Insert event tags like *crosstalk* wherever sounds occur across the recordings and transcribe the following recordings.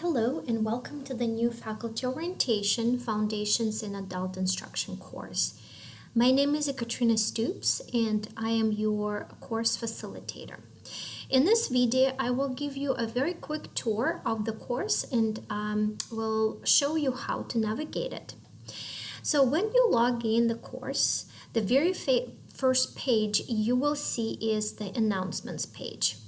hello and welcome to the new Faculty Orientation Foundations in Adult Instruction course. My name is Katrina Stoops and I am your course facilitator. In this video, I will give you a very quick tour of the course and um, will show you how to navigate it. So when you log in the course, the very first page you will see is the announcements page.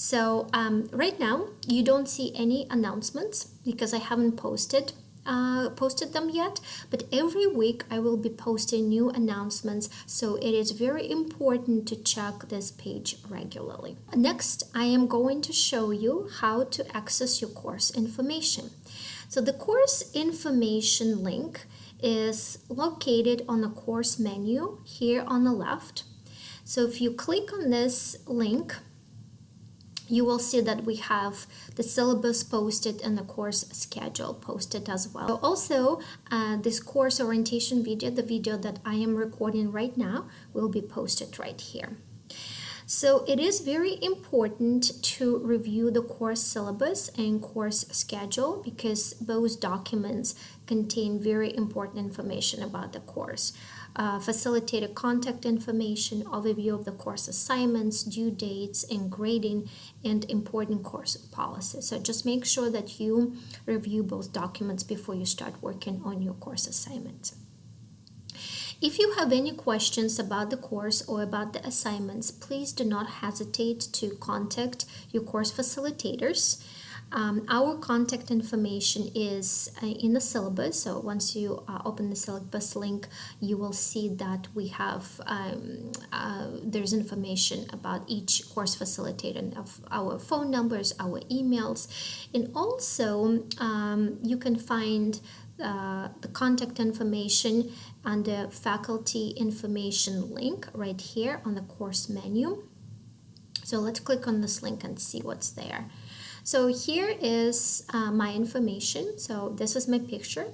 So um, right now you don't see any announcements because I haven't posted uh, posted them yet but every week I will be posting new announcements so it is very important to check this page regularly. Next I am going to show you how to access your course information. So the course information link is located on the course menu here on the left. So if you click on this link you will see that we have the syllabus posted and the course schedule posted as well. Also, uh, this course orientation video, the video that I am recording right now, will be posted right here. So it is very important to review the course syllabus and course schedule because those documents contain very important information about the course uh, facilitated contact information, overview of the course assignments, due dates, and grading, and important course policies. So just make sure that you review both documents before you start working on your course assignment. If you have any questions about the course or about the assignments, please do not hesitate to contact your course facilitators. Um, our contact information is uh, in the syllabus, so once you uh, open the syllabus link, you will see that we have um, uh, there's information about each course facilitator of our phone numbers, our emails, and also um, you can find uh, the contact information under faculty information link right here on the course menu. So let's click on this link and see what's there. So here is uh, my information. So this is my picture.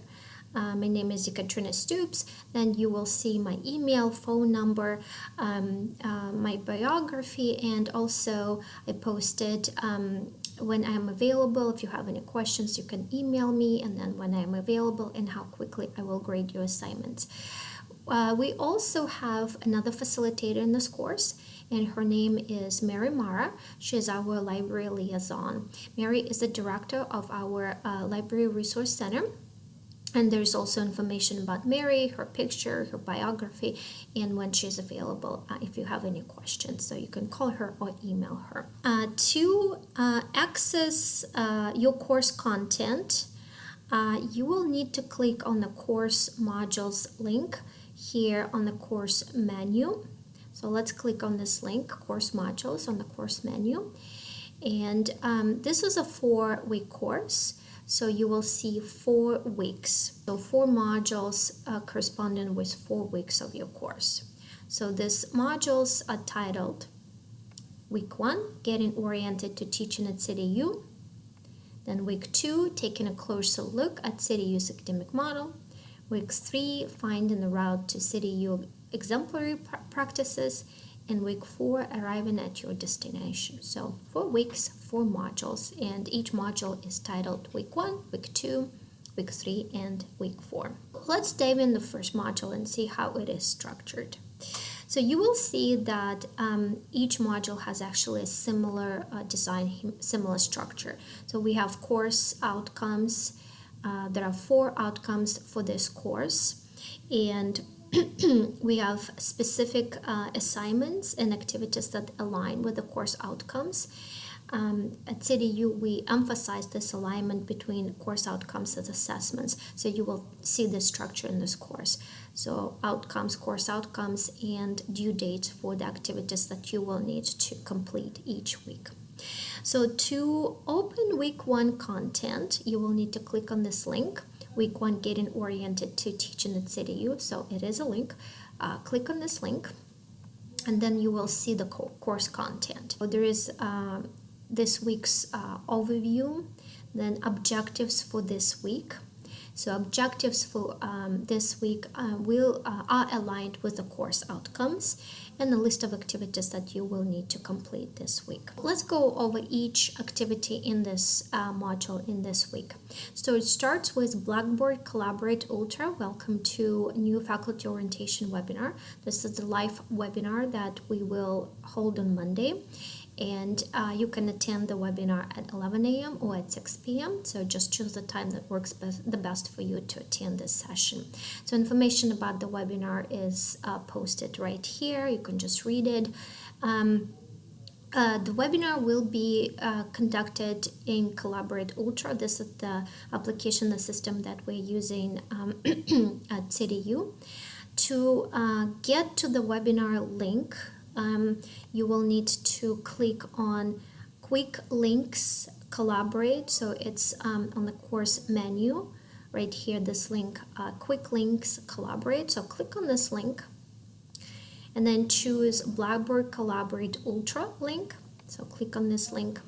Uh, my name is Katrina Stoops. Then you will see my email, phone number, um, uh, my biography, and also I posted um, when I'm available. If you have any questions, you can email me, and then when I'm available and how quickly I will grade your assignments. Uh, we also have another facilitator in this course and her name is Mary Mara. She is our library liaison. Mary is the director of our uh, Library Resource Center. And there's also information about Mary, her picture, her biography, and when she's available uh, if you have any questions. So you can call her or email her. Uh, to uh, access uh, your course content, uh, you will need to click on the course modules link here on the course menu. So let's click on this link, course modules on the course menu. And um, this is a four week course. So you will see four weeks. So four modules uh, corresponding with four weeks of your course. So these modules are titled Week 1, Getting Oriented to Teaching at CityU. Then Week 2, Taking a Closer Look at CityU's Academic Model. Week 3, Finding the Route to CityU exemplary pr practices, and week four, arriving at your destination. So four weeks, four modules, and each module is titled week one, week two, week three, and week four. Let's dive in the first module and see how it is structured. So you will see that um, each module has actually a similar uh, design, similar structure. So we have course outcomes. Uh, there are four outcomes for this course. And *clears throat* we have specific uh, assignments and activities that align with the course outcomes. Um, at CityU, we emphasize this alignment between course outcomes and assessments. So you will see the structure in this course. So outcomes, course outcomes, and due dates for the activities that you will need to complete each week. So to open week one content, you will need to click on this link week one getting oriented to teaching at CityU. So it is a link. Uh, click on this link and then you will see the course content. So there is uh, this week's uh, overview, then objectives for this week. So objectives for um, this week uh, will uh, are aligned with the course outcomes and the list of activities that you will need to complete this week. Let's go over each activity in this uh, module in this week. So it starts with Blackboard Collaborate Ultra. Welcome to new faculty orientation webinar. This is the live webinar that we will hold on Monday and uh, you can attend the webinar at 11 a.m. or at 6 p.m. So just choose the time that works best, the best for you to attend this session. So information about the webinar is uh, posted right here. You can just read it. Um, uh, the webinar will be uh, conducted in Collaborate Ultra. This is the application, the system that we're using um, *clears throat* at CityU. To uh, get to the webinar link, um, you will need to click on quick links collaborate. So it's um, on the course menu. Right here this link uh, quick links collaborate. So click on this link and then choose blackboard collaborate ultra link. So click on this link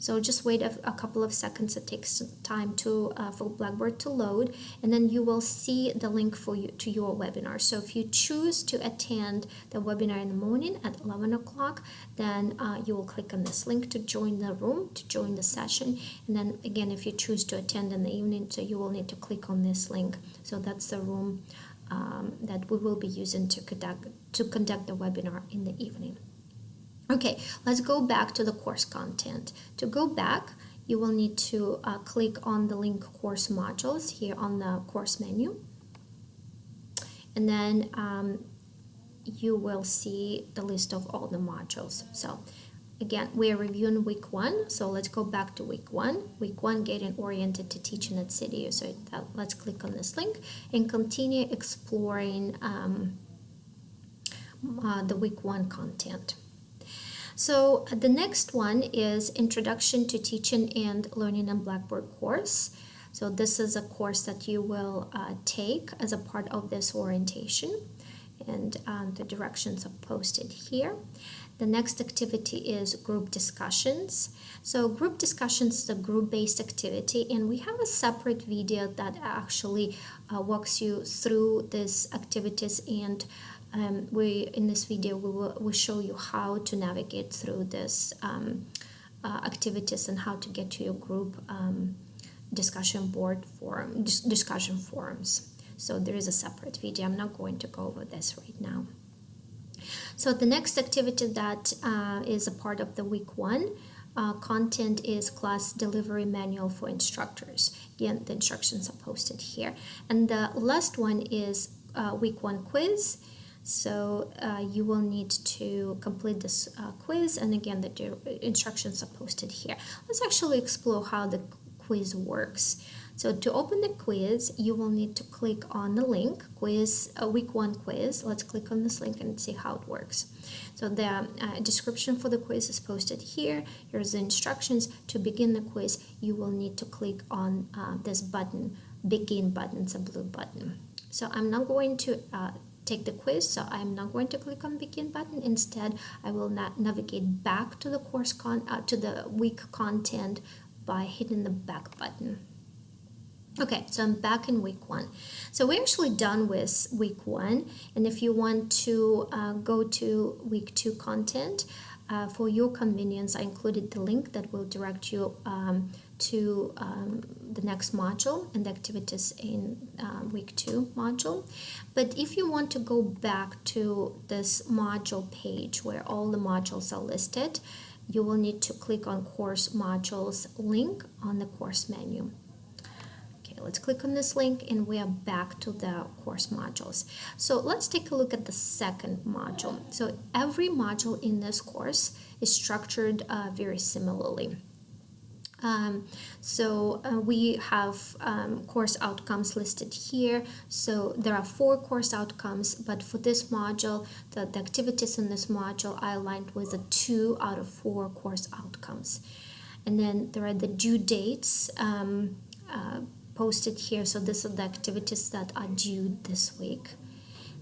so just wait a, a, couple of seconds. It takes time to uh, for Blackboard to load, and then you will see the link for you to your webinar. So if you choose to attend the webinar in the morning at 11 o'clock, then uh, you will click on this link to join the room, to join the session. And then again, if you choose to attend in the evening, so you will need to click on this link. So that's the room um, that we will be using to conduct to conduct the webinar in the evening. Okay, let's go back to the course content. To go back, you will need to uh, click on the link course modules here on the course menu. And then um, you will see the list of all the modules. So again, we are reviewing week one. So let's go back to week one. Week one, getting oriented to teaching at City. So that, let's click on this link and continue exploring um, uh, the week one content. So uh, the next one is Introduction to Teaching and Learning in Blackboard course. So this is a course that you will uh, take as a part of this orientation and um, the directions are posted here. The next activity is group discussions. So group discussions is a group-based activity and we have a separate video that actually uh, walks you through these activities and um, we in this video we will we show you how to navigate through this um, uh, activities and how to get to your group um, discussion board forum dis discussion forums. So there is a separate video. I'm not going to go over this right now. So the next activity that uh, is a part of the week one uh, content is class delivery manual for instructors. Again the instructions are posted here. And the last one is uh, week one quiz so uh, you will need to complete this uh, quiz and again the instructions are posted here. Let's actually explore how the quiz works. So to open the quiz, you will need to click on the link, quiz, a uh, week one quiz. Let's click on this link and see how it works. So the uh, description for the quiz is posted here. Here's the instructions. To begin the quiz, you will need to click on uh, this button, begin button, it's a blue button. So I'm not going to uh, take the quiz so I'm not going to click on begin button. Instead I will not navigate back to the course con uh, to the week content by hitting the back button. Okay so I'm back in week one. So we're actually done with week one and if you want to uh, go to week two content uh, for your convenience I included the link that will direct you um, to um, the next module and the activities in uh, week two module. But if you want to go back to this module page where all the modules are listed, you will need to click on course modules link on the course menu. Okay, let's click on this link and we are back to the course modules. So let's take a look at the second module. So every module in this course is structured uh, very similarly. Um, so uh, we have um, course outcomes listed here. So there are four course outcomes, but for this module, the, the activities in this module are aligned with the two out of four course outcomes. And then there are the due dates um, uh, posted here. So these are the activities that are due this week.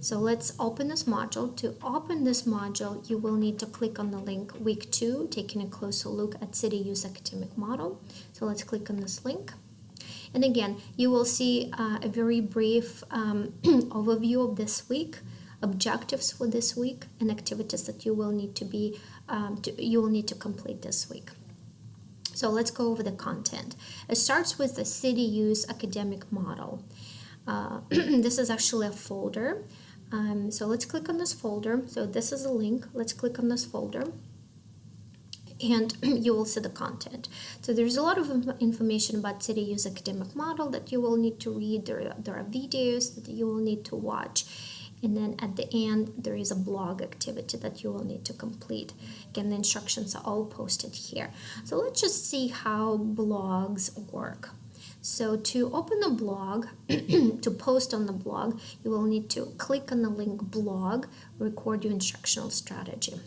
So let's open this module. To open this module, you will need to click on the link week two, taking a closer look at CityU's academic model. So let's click on this link. And again, you will see uh, a very brief um, *clears throat* overview of this week, objectives for this week, and activities that you will need to be um, to, you will need to complete this week. So let's go over the content. It starts with the CityU's academic model. Uh, *clears throat* this is actually a folder. Um, so let's click on this folder. So this is a link. Let's click on this folder and *clears throat* you will see the content. So there's a lot of information about CityU's academic model that you will need to read. There, there are videos that you will need to watch. And then at the end, there is a blog activity that you will need to complete. Again, the instructions are all posted here. So let's just see how blogs work. So to open a blog, *clears throat* to post on the blog, you will need to click on the link blog, record your instructional strategy.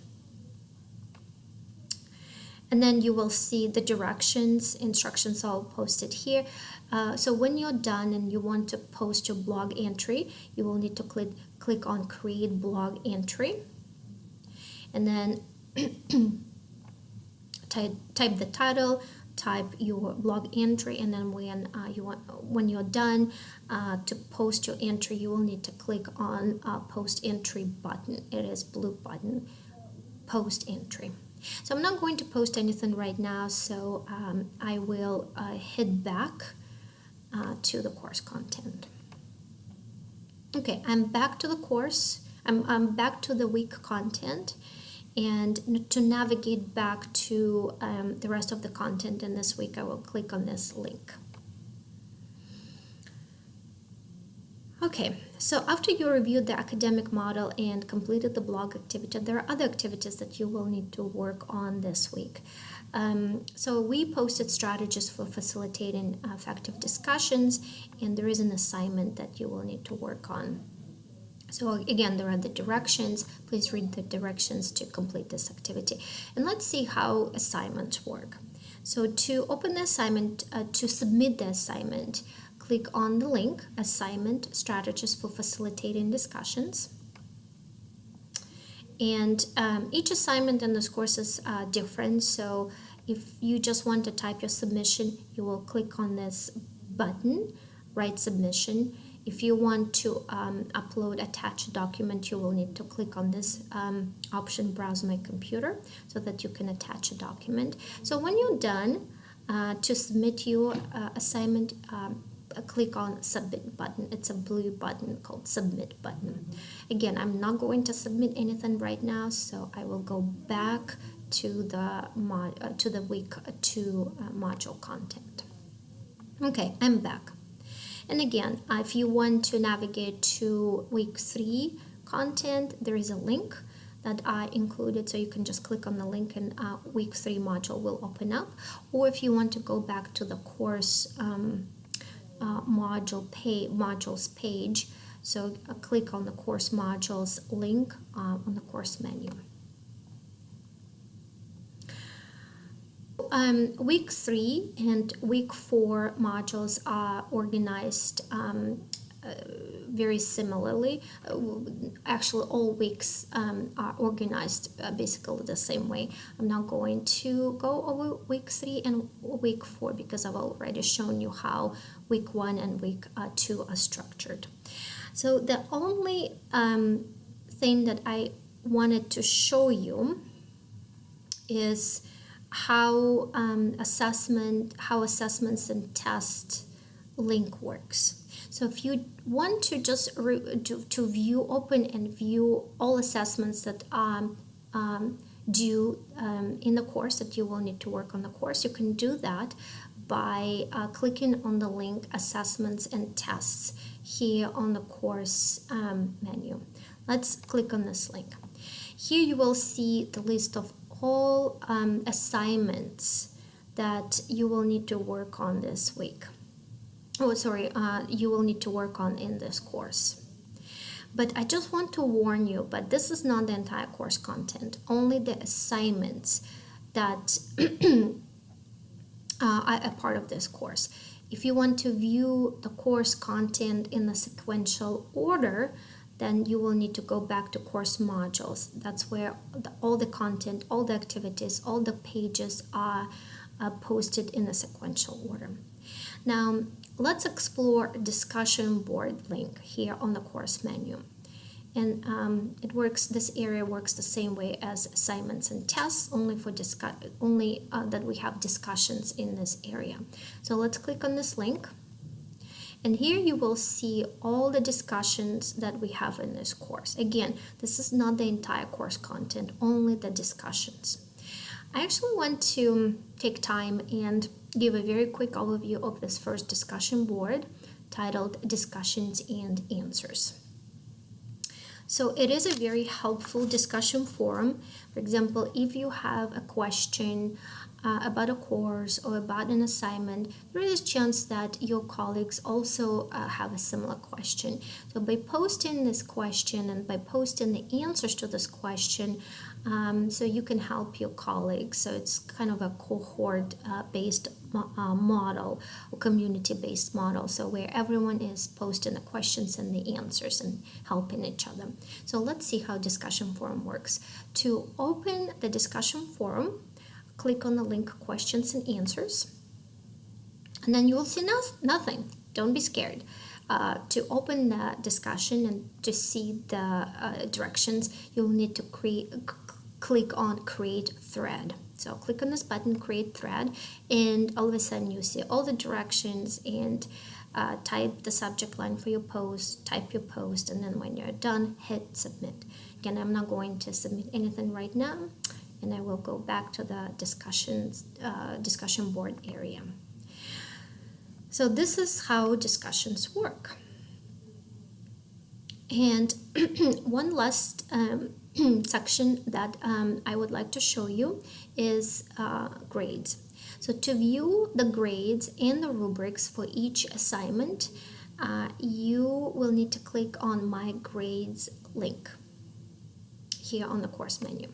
And then you will see the directions instructions all posted here. Uh, so when you're done and you want to post your blog entry you will need to click click on create blog entry. And then *clears throat* type, type the title type your blog entry and then when uh, you want when you're done uh, to post your entry you will need to click on uh, post entry button it is blue button post entry so I'm not going to post anything right now, so um, I will uh, head back uh, to the course content. Okay, I'm back to the course. I'm, I'm back to the week content. And to navigate back to um, the rest of the content in this week, I will click on this link. Okay, so after you reviewed the academic model and completed the blog activity, there are other activities that you will need to work on this week. Um, so we posted strategies for facilitating effective discussions, and there is an assignment that you will need to work on. So again, there are the directions. Please read the directions to complete this activity. And let's see how assignments work. So to open the assignment, uh, to submit the assignment, click on the link Assignment Strategies for Facilitating Discussions. And um, each assignment in this course is uh, different. So if you just want to type your submission, you will click on this button, Write Submission. If you want to um, upload, attach a document, you will need to click on this um, option, Browse My Computer, so that you can attach a document. So when you're done, uh, to submit your uh, assignment, um, click on submit button. It's a blue button called submit button. Again I'm not going to submit anything right now so I will go back to the mod uh, to the week 2 uh, module content. Okay I'm back and again uh, if you want to navigate to week 3 content there is a link that I included so you can just click on the link and uh, week 3 module will open up or if you want to go back to the course um, uh, module pay, modules page. So uh, click on the course modules link uh, on the course menu. Um, week three and week four modules are organized um, uh, very similarly. Uh, actually, all weeks um, are organized uh, basically the same way. I'm not going to go over week three and week four because I've already shown you how week one and week uh, two are structured. So the only um, thing that I wanted to show you is how um, assessment, how assessments and test link works. So if you want to just to, to view, open and view all assessments that um, um, due um, in the course that you will need to work on the course, you can do that by uh, clicking on the link Assessments and Tests here on the course um, menu. Let's click on this link. Here you will see the list of all um, assignments that you will need to work on this week. Oh sorry uh, you will need to work on in this course. But I just want to warn you but this is not the entire course content only the assignments that *clears throat* uh, are a part of this course. If you want to view the course content in a sequential order then you will need to go back to course modules that's where the, all the content all the activities all the pages are uh, posted in a sequential order now let's explore discussion board link here on the course menu. And um, it works, this area works the same way as assignments and tests, only for discuss, only uh, that we have discussions in this area. So let's click on this link. And here you will see all the discussions that we have in this course. Again, this is not the entire course content, only the discussions. I actually want to take time and give a very quick overview of this first discussion board titled Discussions and Answers. So it is a very helpful discussion forum. For example, if you have a question uh, about a course or about an assignment, there is a chance that your colleagues also uh, have a similar question. So by posting this question and by posting the answers to this question, um, so you can help your colleagues. So it's kind of a cohort-based uh, uh, model or community-based model. So where everyone is posting the questions and the answers and helping each other. So let's see how discussion forum works. To open the discussion forum, click on the link questions and answers and then you will see no nothing. Don't be scared. Uh, to open the discussion and to see the uh, directions you'll need to create click on create thread. So click on this button create thread and all of a sudden you see all the directions and uh, type the subject line for your post type your post and then when you're done hit submit. Again I'm not going to submit anything right now and I will go back to the discussions, uh, discussion board area. So this is how discussions work. And *clears throat* one last um, *clears throat* section that um, I would like to show you is uh, grades. So to view the grades and the rubrics for each assignment, uh, you will need to click on My Grades link here on the course menu.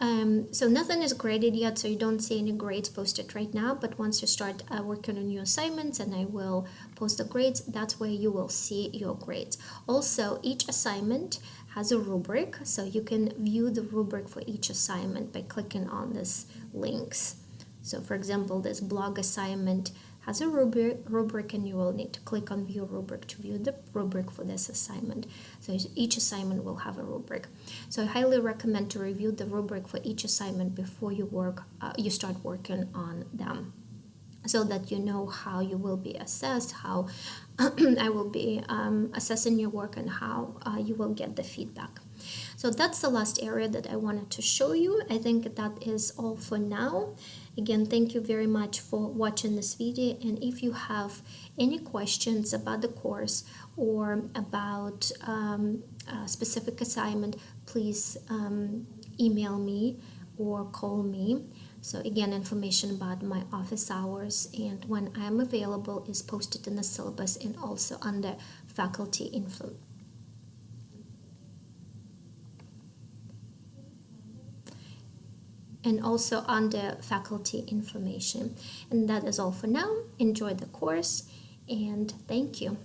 Um, so nothing is graded yet, so you don't see any grades posted right now. But once you start uh, working on your assignments and I will post the grades, that's where you will see your grades. Also, each assignment has a rubric, so you can view the rubric for each assignment by clicking on these links. So for example, this blog assignment has a rubric, rubric and you will need to click on view rubric to view the rubric for this assignment. So each assignment will have a rubric. So I highly recommend to review the rubric for each assignment before you work, uh, you start working on them so that you know how you will be assessed, how *clears throat* I will be um, assessing your work and how uh, you will get the feedback. So that's the last area that I wanted to show you. I think that is all for now. Again, thank you very much for watching this video. And if you have any questions about the course or about um, a specific assignment, please um, email me or call me. So again, information about my office hours and when I'm available is posted in the syllabus and also under faculty info and also under faculty information. And that is all for now. Enjoy the course and thank you.